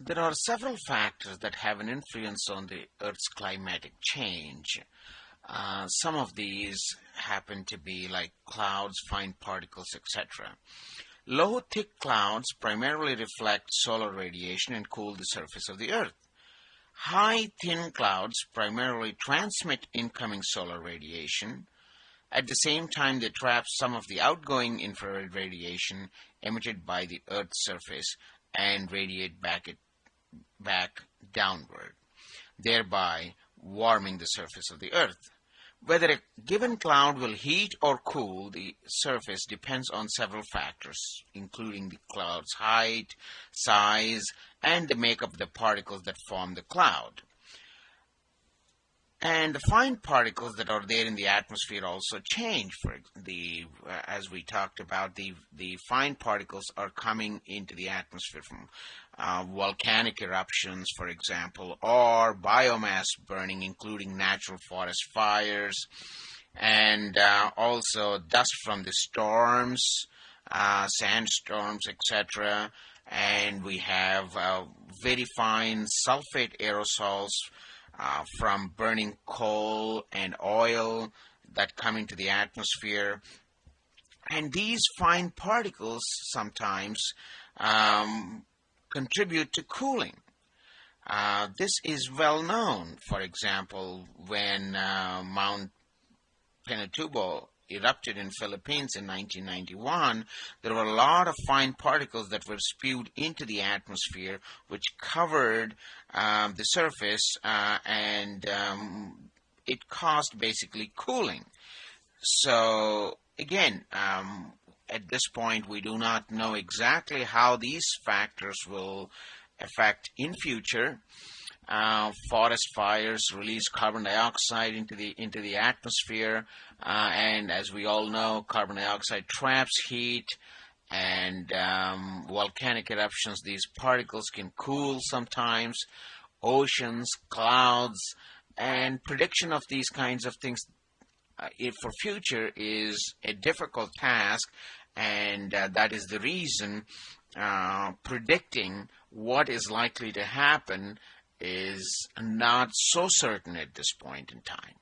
There are several factors that have an influence on the Earth's climatic change. Uh, some of these happen to be like clouds, fine particles, etc. Low, thick clouds primarily reflect solar radiation and cool the surface of the Earth. High, thin clouds primarily transmit incoming solar radiation. At the same time, they trap some of the outgoing infrared radiation emitted by the Earth's surface and radiate back it back downward, thereby warming the surface of the Earth. Whether a given cloud will heat or cool the surface depends on several factors, including the cloud's height, size, and the makeup of the particles that form the cloud. And the fine particles that are there in the atmosphere also change. For the, uh, as we talked about, the the fine particles are coming into the atmosphere from uh, volcanic eruptions, for example, or biomass burning, including natural forest fires, and uh, also dust from the storms, uh, sandstorms, etc. And we have uh, very fine sulfate aerosols uh, from burning coal and oil that come into the atmosphere. And these fine particles sometimes um, contribute to cooling. Uh, this is well known. For example, when uh, Mount Pinatubo erupted in Philippines in 1991, there were a lot of fine particles that were spewed into the atmosphere, which covered um, the surface uh, and um, it caused basically cooling. So again, um, at this point, we do not know exactly how these factors will affect in future. Uh, forest fires release carbon dioxide into the into the atmosphere, uh, and as we all know, carbon dioxide traps heat. And um, volcanic eruptions, these particles can cool sometimes. Oceans, clouds, and prediction of these kinds of things uh, for future is a difficult task, and uh, that is the reason uh, predicting what is likely to happen is not so certain at this point in time.